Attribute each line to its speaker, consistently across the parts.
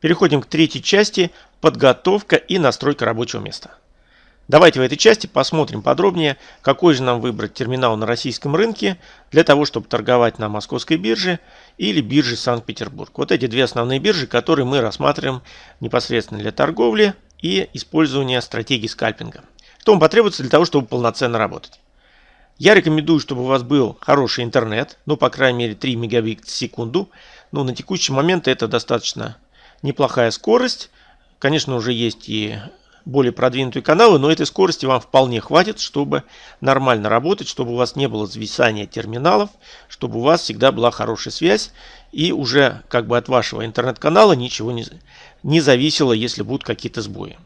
Speaker 1: Переходим к третьей части – подготовка и настройка рабочего места. Давайте в этой части посмотрим подробнее, какой же нам выбрать терминал на российском рынке для того, чтобы торговать на московской бирже или бирже Санкт-Петербург. Вот эти две основные биржи, которые мы рассматриваем непосредственно для торговли и использования стратегии скальпинга. Что вам потребуется для того, чтобы полноценно работать? Я рекомендую, чтобы у вас был хороший интернет, ну, по крайней мере, 3 мегабит в секунду. Ну, на текущий момент это достаточно неплохая скорость. Конечно, уже есть и более продвинутые каналы, но этой скорости вам вполне хватит, чтобы нормально работать, чтобы у вас не было зависания терминалов, чтобы у вас всегда была хорошая связь и уже как бы от вашего интернет-канала ничего не, не зависело, если будут какие-то сбои.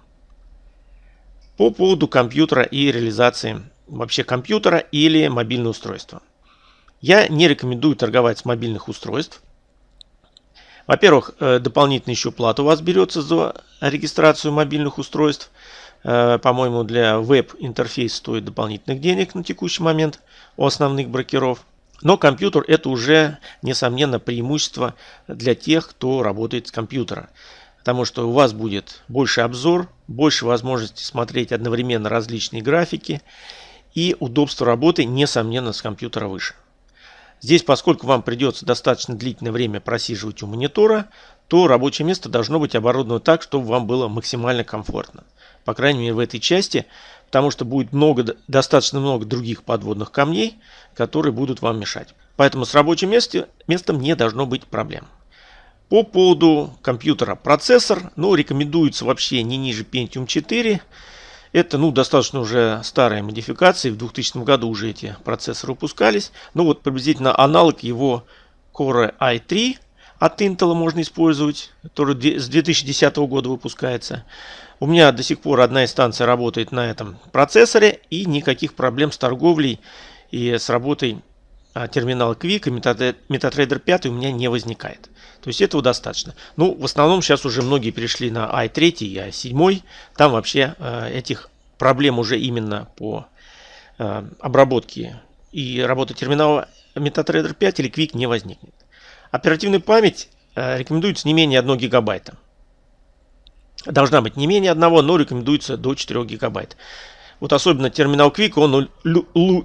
Speaker 1: По поводу компьютера и реализации вообще компьютера или мобильного устройства. Я не рекомендую торговать с мобильных устройств. Во-первых, э, дополнительно еще плата у вас берется за регистрацию мобильных устройств. Э, по-моему, для веб-интерфейс стоит дополнительных денег на текущий момент у основных брокеров. Но компьютер это уже, несомненно, преимущество для тех, кто работает с компьютера. Потому что у вас будет больше обзор, больше возможности смотреть одновременно различные графики. И удобство работы, несомненно, с компьютера выше. Здесь, поскольку вам придется достаточно длительное время просиживать у монитора, то рабочее место должно быть оборудовано так, чтобы вам было максимально комфортно. По крайней мере в этой части, потому что будет много, достаточно много других подводных камней, которые будут вам мешать. Поэтому с рабочим месте, местом не должно быть проблем. По поводу компьютера процессор, ну рекомендуется вообще не ниже Pentium 4. Это ну, достаточно уже старая модификация. В 2000 году уже эти процессоры выпускались. Ну вот приблизительно аналог его Core i3 от Intel можно использовать, который с 2010 года выпускается. У меня до сих пор одна инстанция работает на этом процессоре и никаких проблем с торговлей и с работой терминала Quick и MetaTrader 5 у меня не возникает. То есть этого достаточно. Ну, в основном сейчас уже многие перешли на i3 и i7. Там вообще этих проблем уже именно по обработке и работе терминала MetaTrader 5 или Quick не возникнет. Оперативная память рекомендуется не менее 1 гигабайта. Должна быть не менее одного, но рекомендуется до 4 гигабайт. Вот особенно терминал Quick, он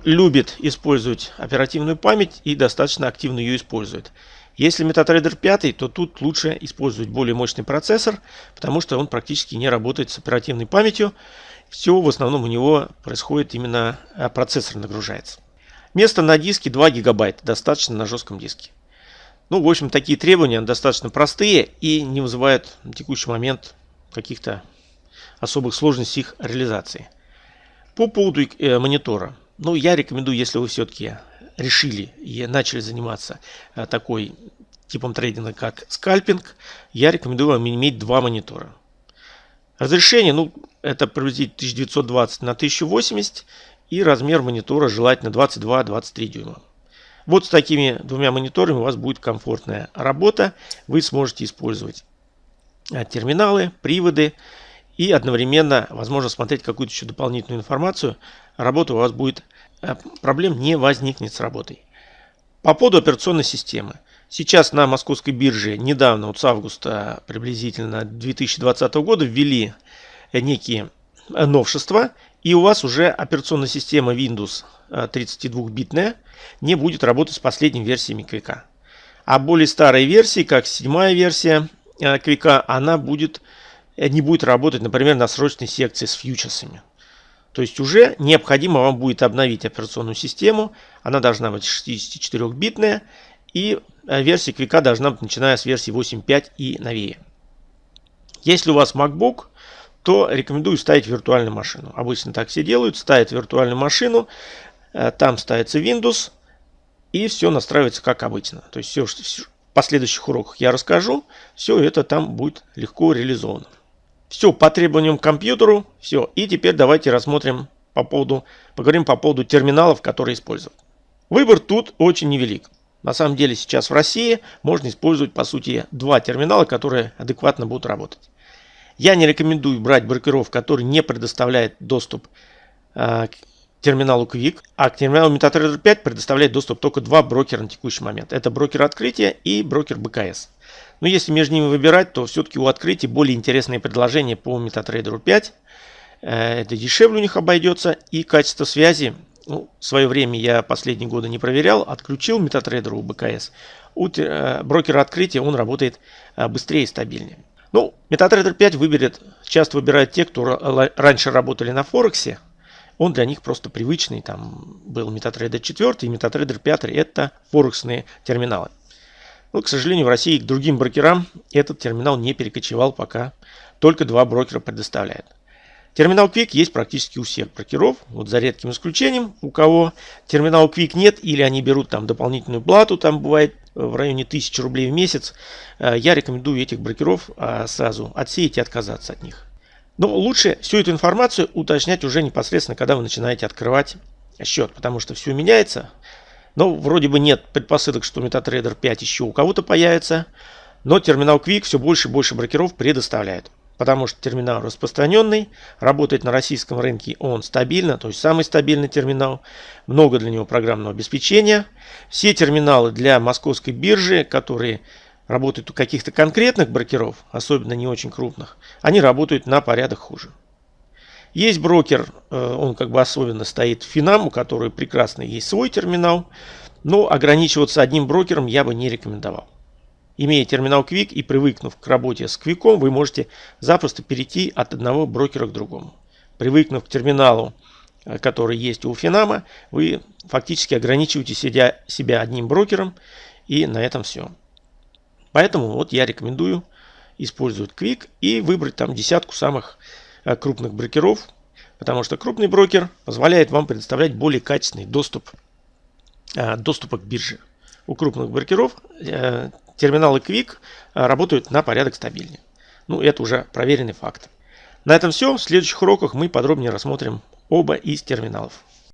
Speaker 1: любит использовать оперативную память и достаточно активно ее использует. Если MetaTrader 5, то тут лучше использовать более мощный процессор, потому что он практически не работает с оперативной памятью. Все в основном у него происходит именно а, процессор нагружается. Место на диске 2 гигабайта, достаточно на жестком диске. Ну, в общем, такие требования достаточно простые и не вызывают на текущий момент каких-то особых сложностей их реализации. По поводу э, монитора. Ну, я рекомендую, если вы все-таки решили и начали заниматься э, такой типом трейдинга, как скальпинг, я рекомендую вам иметь два монитора. Разрешение, ну, это приблизительно 1920 на 1080 и размер монитора желательно 22-23 дюйма. Вот с такими двумя мониторами у вас будет комфортная работа. Вы сможете использовать э, терминалы, приводы и одновременно, возможно, смотреть какую-то еще дополнительную информацию. Работа у вас будет Э, проблем не возникнет с работой. По поводу операционной системы. Сейчас на московской бирже недавно, вот с августа приблизительно 2020 года, ввели некие новшества. И у вас уже операционная система Windows 32-битная э, не будет работать с последними версиями Квика. А более старые версии, как седьмая версия Квика, она будет, не будет работать, например, на срочной секции с фьючерсами. То есть уже необходимо вам будет обновить операционную систему. Она должна быть 64-битная. И э, версия Quick должна быть начиная с версии 8.5 и новее. Если у вас MacBook, то рекомендую ставить виртуальную машину. Обычно так все делают. Ставят виртуальную машину. Э, там ставится Windows. И все настраивается как обычно. То есть все, все в последующих уроках я расскажу. Все это там будет легко реализовано. Все по требованиям к компьютеру. Все. И теперь давайте рассмотрим по поводу, поговорим по поводу терминалов, которые использовать. Выбор тут очень невелик. На самом деле сейчас в России можно использовать по сути два терминала, которые адекватно будут работать. Я не рекомендую брать брокеров, которые не предоставляют доступ э, терминалу Quick, а к терминалу MetaTrader 5 предоставляет доступ только два брокера на текущий момент. Это брокер открытия и брокер БКС. Но если между ними выбирать, то все-таки у открытия более интересные предложения по MetaTrader 5. Э, это дешевле у них обойдется и качество связи. Ну, в свое время я последние годы не проверял, отключил MetaTrader у БКС. У э, брокера открытия он работает э, быстрее и стабильнее. Ну, MetaTrader 5 выберет, часто выбирают те, кто раньше работали на Форексе. Он для них просто привычный. Там был MetaTrader 4 и MetaTrader 5. Это форексные терминалы. Но, к сожалению, в России к другим брокерам этот терминал не перекочевал пока. Только два брокера предоставляют. Терминал Quick есть практически у всех брокеров, вот за редким исключением, у кого терминал Quick нет или они берут там дополнительную плату, там бывает в районе 1000 рублей в месяц, э, я рекомендую этих брокеров а, сразу отсеять и отказаться от них. Но лучше всю эту информацию уточнять уже непосредственно, когда вы начинаете открывать счет, потому что все меняется. Но вроде бы нет предпосылок, что MetaTrader 5 еще у кого-то появится, но терминал Quick все больше и больше брокеров предоставляет потому что терминал распространенный, работает на российском рынке он стабильно, то есть самый стабильный терминал, много для него программного обеспечения. Все терминалы для московской биржи, которые работают у каких-то конкретных брокеров, особенно не очень крупных, они работают на порядок хуже. Есть брокер, э, он как бы особенно стоит в Финам, у которого прекрасно есть свой терминал, но ограничиваться одним брокером я бы не рекомендовал. Имея терминал Quick и привыкнув к работе с Quick, вы можете запросто перейти от одного брокера к другому. Привыкнув к терминалу, э, который есть у Финама, вы фактически ограничиваете себя, себя одним брокером и на этом все. Поэтому вот я рекомендую использовать Quick и выбрать там десятку самых э, крупных брокеров, потому что крупный брокер позволяет вам предоставлять более качественный доступ, э, доступа к бирже. У крупных брокеров терминалы Quick работают на порядок стабильнее. Ну, это уже проверенный факт. На этом все. В следующих уроках мы подробнее рассмотрим оба из терминалов.